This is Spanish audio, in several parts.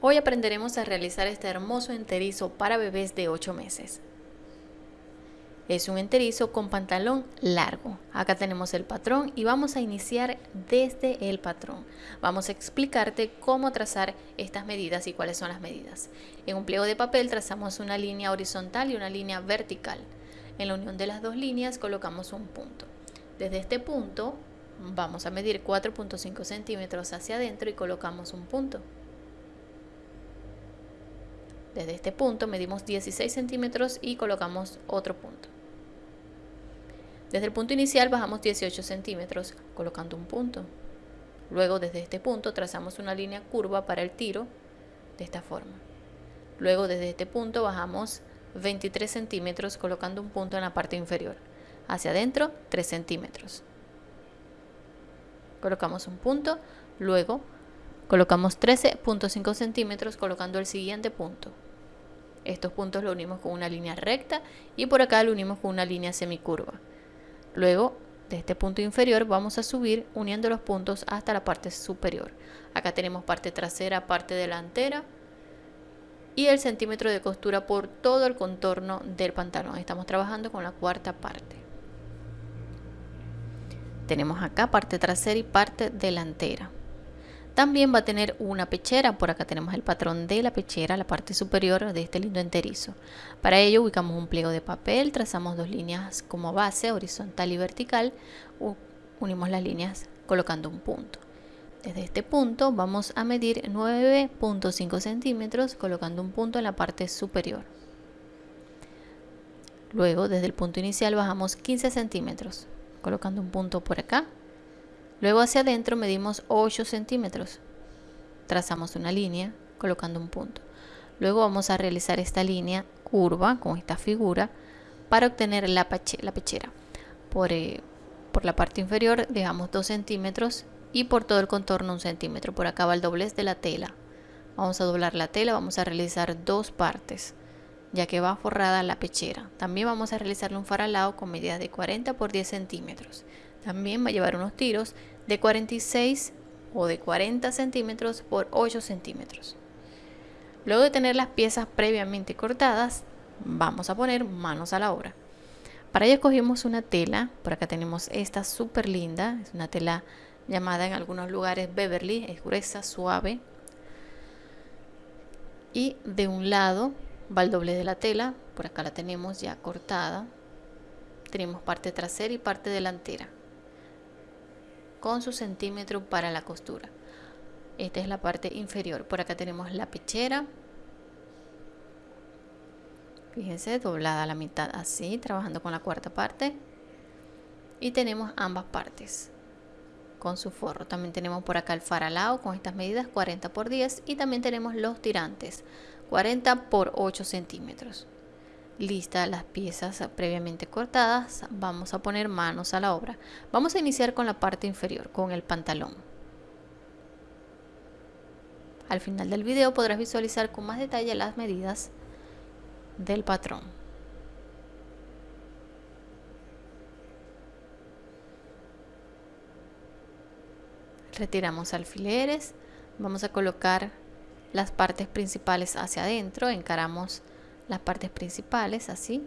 Hoy aprenderemos a realizar este hermoso enterizo para bebés de 8 meses. Es un enterizo con pantalón largo. Acá tenemos el patrón y vamos a iniciar desde el patrón. Vamos a explicarte cómo trazar estas medidas y cuáles son las medidas. En un pliego de papel trazamos una línea horizontal y una línea vertical. En la unión de las dos líneas colocamos un punto. Desde este punto vamos a medir 4.5 centímetros hacia adentro y colocamos un punto. Desde este punto medimos 16 centímetros y colocamos otro punto. Desde el punto inicial bajamos 18 centímetros colocando un punto. Luego desde este punto trazamos una línea curva para el tiro de esta forma. Luego desde este punto bajamos 23 centímetros colocando un punto en la parte inferior. Hacia adentro 3 centímetros. Colocamos un punto, luego colocamos 13.5 centímetros colocando el siguiente punto. Estos puntos lo unimos con una línea recta y por acá lo unimos con una línea semicurva. Luego, de este punto inferior vamos a subir uniendo los puntos hasta la parte superior. Acá tenemos parte trasera, parte delantera y el centímetro de costura por todo el contorno del pantalón. Estamos trabajando con la cuarta parte. Tenemos acá parte trasera y parte delantera. También va a tener una pechera, por acá tenemos el patrón de la pechera, la parte superior de este lindo enterizo. Para ello ubicamos un pliego de papel, trazamos dos líneas como base, horizontal y vertical, unimos las líneas colocando un punto. Desde este punto vamos a medir 9.5 centímetros colocando un punto en la parte superior. Luego desde el punto inicial bajamos 15 centímetros colocando un punto por acá Luego hacia adentro medimos 8 centímetros. Trazamos una línea colocando un punto. Luego vamos a realizar esta línea curva con esta figura para obtener la, pechera. Por, eh, por la parte inferior dejamos 2 centímetros y por todo el contorno un centímetro. Por acá va el doblez de la tela. Vamos a doblar la tela, vamos a realizar dos partes ya que va forrada la pechera. También vamos a realizarle un faralado con medidas de 40 por 10 centímetros. También va a llevar unos tiros de 46 o de 40 centímetros por 8 centímetros. Luego de tener las piezas previamente cortadas, vamos a poner manos a la obra. Para ello escogimos una tela, por acá tenemos esta súper linda, es una tela llamada en algunos lugares Beverly, es gruesa, suave. Y de un lado va el doble de la tela, por acá la tenemos ya cortada. Tenemos parte trasera y parte delantera con su centímetro para la costura. Esta es la parte inferior. Por acá tenemos la pechera. Fíjense, doblada a la mitad así, trabajando con la cuarta parte. Y tenemos ambas partes con su forro. También tenemos por acá el faralao con estas medidas 40 por 10 y también tenemos los tirantes 40 por 8 centímetros listas las piezas previamente cortadas, vamos a poner manos a la obra. Vamos a iniciar con la parte inferior, con el pantalón. Al final del video podrás visualizar con más detalle las medidas del patrón. Retiramos alfileres, vamos a colocar las partes principales hacia adentro, encaramos las partes principales así.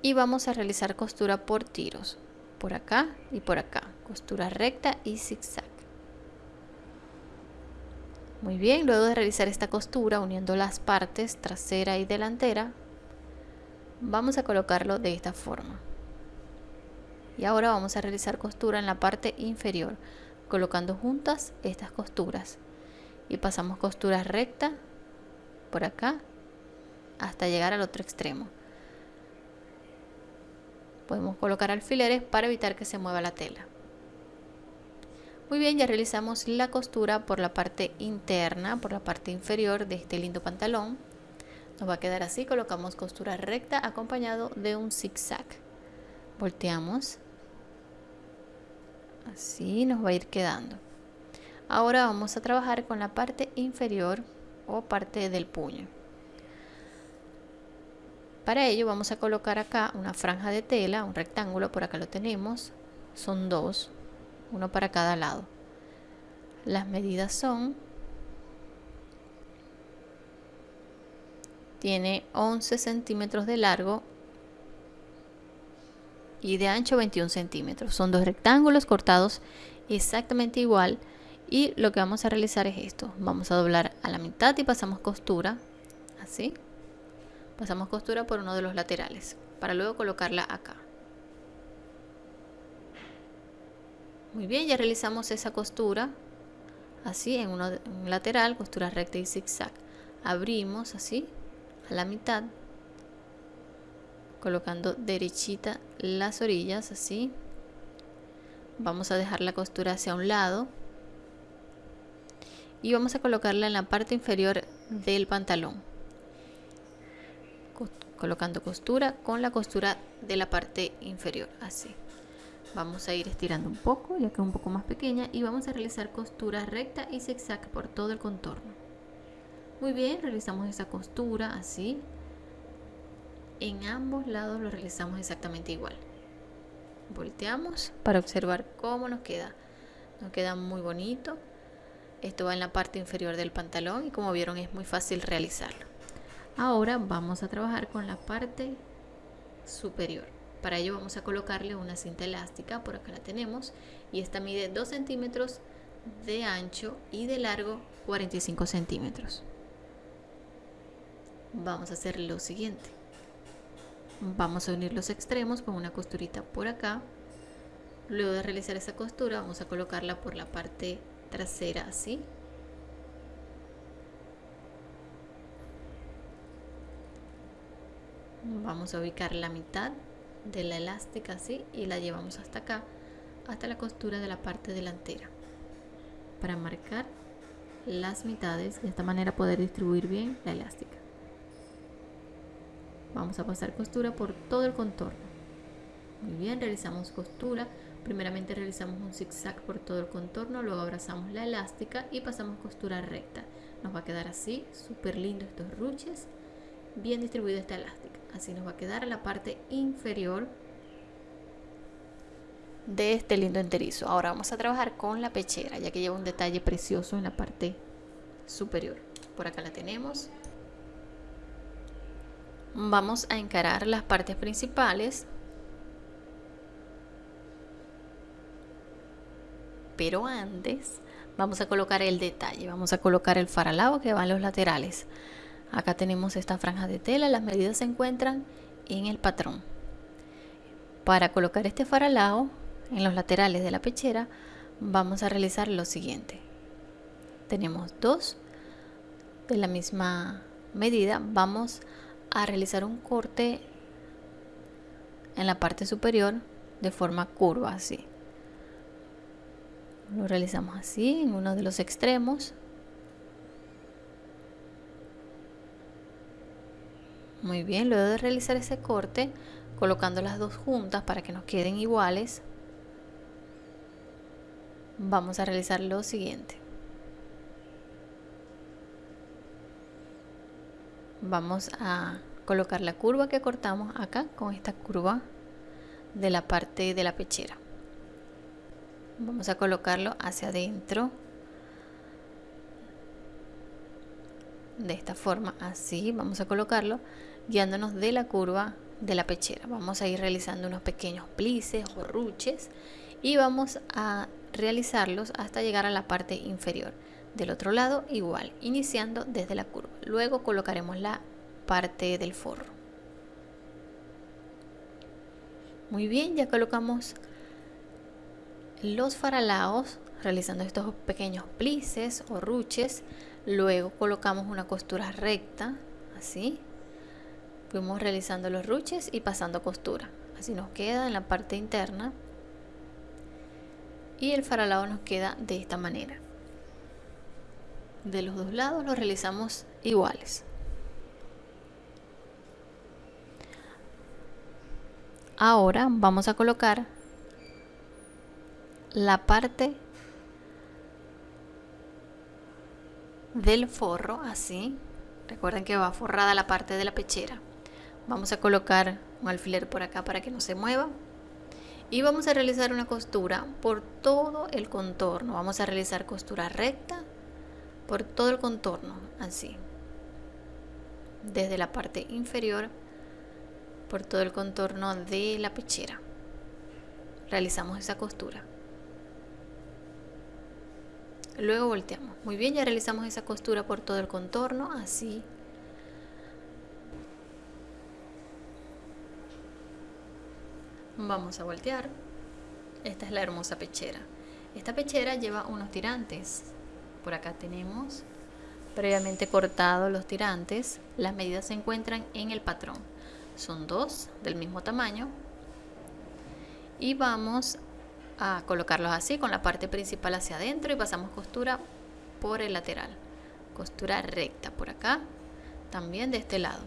Y vamos a realizar costura por tiros por acá y por acá costura recta y zigzag. Muy bien luego de realizar esta costura uniendo las partes trasera y delantera vamos a colocarlo de esta forma. Y ahora vamos a realizar costura en la parte inferior colocando juntas estas costuras. Y pasamos costura recta por acá hasta llegar al otro extremo. Podemos colocar alfileres para evitar que se mueva la tela. Muy bien ya realizamos la costura por la parte interna por la parte inferior de este lindo pantalón. Nos va a quedar así colocamos costura recta acompañado de un zigzag. Volteamos así nos va a ir quedando. Ahora vamos a trabajar con la parte inferior o parte del puño. Para ello vamos a colocar acá una franja de tela, un rectángulo, por acá lo tenemos, son dos, uno para cada lado. Las medidas son, tiene 11 centímetros de largo y de ancho 21 centímetros. Son dos rectángulos cortados exactamente igual y lo que vamos a realizar es esto. Vamos a doblar a la mitad y pasamos costura, así pasamos costura por uno de los laterales para luego colocarla acá muy bien ya realizamos esa costura así en, uno, un lateral costura recta y zigzag abrimos así a la mitad colocando derechita las orillas así. Vamos a dejar la costura hacia un lado. Y vamos a colocarla en la parte inferior del pantalón. Colocando costura con la costura de la parte inferior así. Vamos a ir estirando un poco ya que es un poco más pequeña y vamos a realizar costura recta y zigzag por todo el contorno. Muy bien realizamos esa costura así en ambos lados lo realizamos exactamente igual volteamos para observar cómo nos queda nos queda muy bonito esto va en la parte inferior del pantalón y como vieron es muy fácil realizarlo Ahora vamos a trabajar con la parte superior. Para ello vamos a colocarle una cinta elástica, por acá la tenemos, y esta mide 2 centímetros de ancho y de largo 45 centímetros. Vamos a hacer lo siguiente. Vamos a unir los extremos con una costurita por acá. Luego de realizar esa costura vamos a colocarla por la parte trasera así vamos a ubicar la mitad de la elástica así y la llevamos hasta acá hasta la costura de la parte delantera. Para marcar las mitades de esta manera poder distribuir bien la elástica vamos a pasar costura por todo el contorno. Muy bien realizamos costura. Primeramente realizamos un zigzag por todo el contorno luego abrazamos la elástica y pasamos costura recta. Nos va a quedar así súper lindo estos ruches. Bien distribuido esta elástica. Así nos va a quedar la parte inferior de este lindo enterizo. Ahora vamos a trabajar con la pechera ya que lleva un detalle precioso en la parte superior. Por acá la tenemos vamos a encarar las partes principales. Pero antes vamos a colocar el detalle. Vamos a colocar el faralao que va en los laterales. Acá tenemos esta franja de tela, las medidas se encuentran en el patrón. Para colocar este faralao en los laterales de la pechera, vamos a realizar lo siguiente. Tenemos dos de la misma medida, vamos a realizar un corte en la parte superior de forma curva así. Lo realizamos así en uno de los extremos Muy bien, luego de realizar ese corte, colocando las dos juntas para que nos queden iguales, vamos a realizar lo siguiente. Vamos a colocar la curva que cortamos acá con esta curva de la parte de la pechera. Vamos a colocarlo hacia adentro de esta forma así vamos a colocarlo guiándonos de la curva de la pechera vamos a ir realizando unos pequeños plices o ruches y vamos a realizarlos hasta llegar a la parte inferior del otro lado igual iniciando desde la curva. Luego colocaremos la parte del forro. Muy bien ya colocamos los faralaos realizando estos pequeños plices o ruches. Luego colocamos una costura recta así. Fuimos realizando los ruches y pasando costura. Así nos queda en la parte interna. Y el faralado nos queda de esta manera de los dos lados lo realizamos iguales. Ahora vamos a colocar la parte del forro así. Recuerden que va forrada la parte de la pechera. Vamos a colocar un alfiler por acá para que no se mueva. Y vamos a realizar una costura por todo el contorno. Vamos a realizar costura recta por todo el contorno así. Desde la parte inferior por todo el contorno de la pechera. Realizamos esa costura. Luego volteamos. Muy bien ya realizamos esa costura por todo el contorno así. Vamos a voltear. Esta es la hermosa pechera. Esta pechera lleva unos tirantes por acá tenemos previamente cortado los tirantes. Las medidas se encuentran en el patrón. Son dos del mismo tamaño. Y vamos a colocarlos así con la parte principal hacia adentro y pasamos costura por el lateral. Costura recta por acá también de este lado.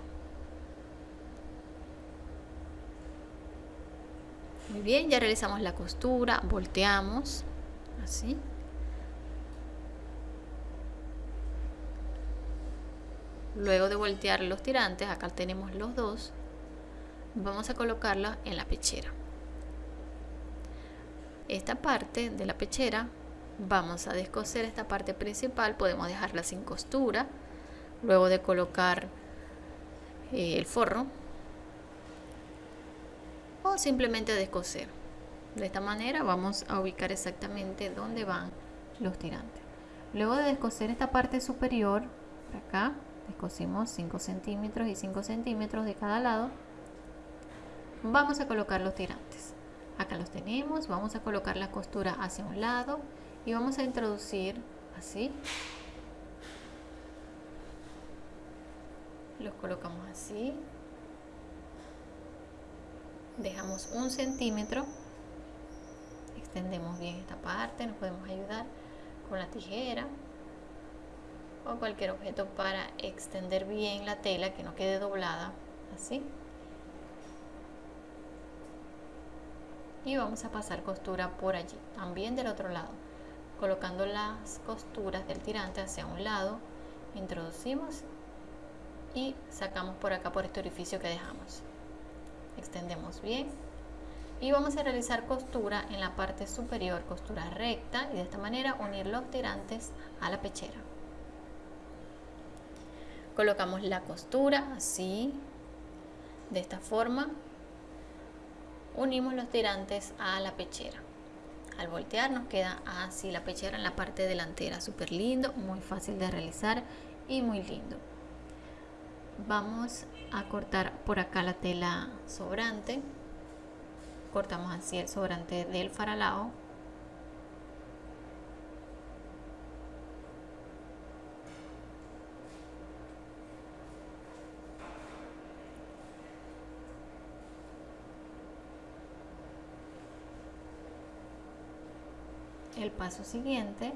Muy bien ya realizamos la costura volteamos así luego de voltear los tirantes acá tenemos los dos vamos a colocarla en la pechera. Esta parte de la pechera vamos a descoser esta parte principal podemos dejarla sin costura. Luego de colocar eh, el forro o simplemente descoser. De esta manera vamos a ubicar exactamente dónde van los tirantes. Luego de descoser esta parte superior acá descosimos 5 centímetros y 5 centímetros de cada lado. Vamos a colocar los tirantes. Acá los tenemos vamos a colocar la costura hacia un lado y vamos a introducir así. Los colocamos así. Dejamos un centímetro. Extendemos bien esta parte nos podemos ayudar con la tijera o cualquier objeto para extender bien la tela que no quede doblada así. Y vamos a pasar costura por allí también del otro lado. Colocando las costuras del tirante hacia un lado introducimos y sacamos por acá por este orificio que dejamos. Extendemos bien. Y vamos a realizar costura en la parte superior costura recta y de esta manera unir los tirantes a la pechera colocamos la costura así de esta forma. Unimos los tirantes a la pechera. Al voltear nos queda así la pechera en la parte delantera. Súper lindo muy fácil de realizar y muy lindo. Vamos a cortar por acá la tela sobrante. Cortamos así el sobrante del faralao el paso siguiente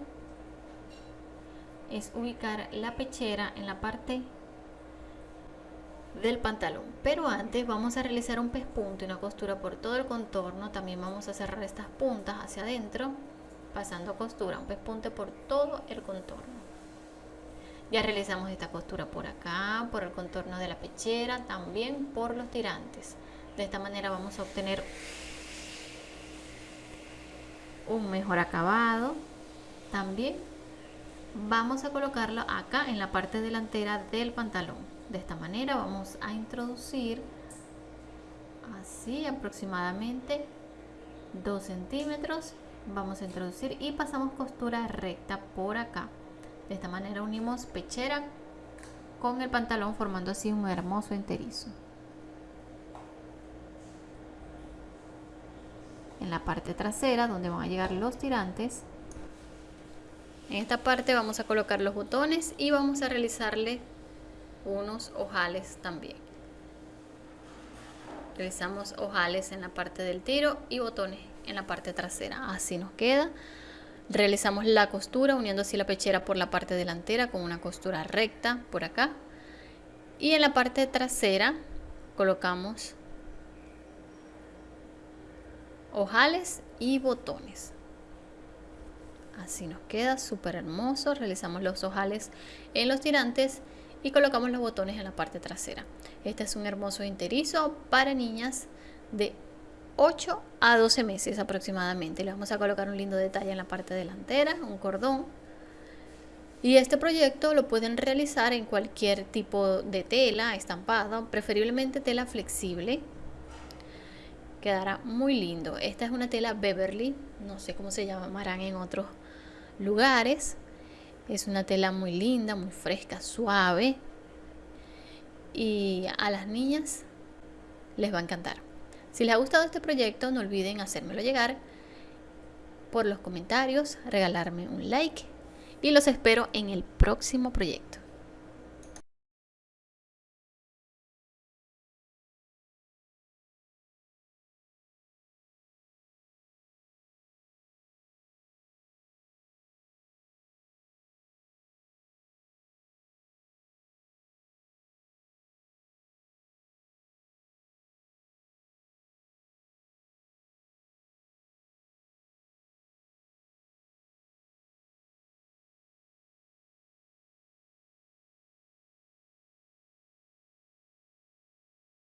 es ubicar la pechera en la parte del pantalón. Pero antes vamos a realizar un pespunto y una costura por todo el contorno. También vamos a cerrar estas puntas hacia adentro pasando costura un pespunte por todo el contorno. Ya realizamos esta costura por acá por el contorno de la pechera también por los tirantes. De esta manera vamos a obtener un mejor acabado. También vamos a colocarlo acá en la parte delantera del pantalón. De esta manera vamos a introducir así aproximadamente 2 centímetros. Vamos a introducir y pasamos costura recta por acá. De esta manera unimos pechera con el pantalón formando así un hermoso enterizo en la parte trasera donde van a llegar los tirantes. En esta parte vamos a colocar los botones y vamos a realizarle unos ojales también. Realizamos ojales en la parte del tiro y botones en la parte trasera. Así nos queda. Realizamos la costura uniendo así la pechera por la parte delantera con una costura recta por acá. Y en la parte trasera colocamos ojales y botones así nos queda súper hermoso realizamos los ojales en los tirantes y colocamos los botones en la parte trasera. Este es un hermoso interizo para niñas de 8 a 12 meses aproximadamente. Le vamos a colocar un lindo detalle en la parte delantera, un cordón. Y este proyecto lo pueden realizar en cualquier tipo de tela, estampado, preferiblemente tela flexible. Quedará muy lindo. Esta es una tela Beverly, no sé cómo se llamarán en otros lugares. Es una tela muy linda, muy fresca, suave. Y a las niñas les va a encantar. Si les ha gustado este proyecto, no olviden hacérmelo llegar por los comentarios, regalarme un like y los espero en el próximo proyecto.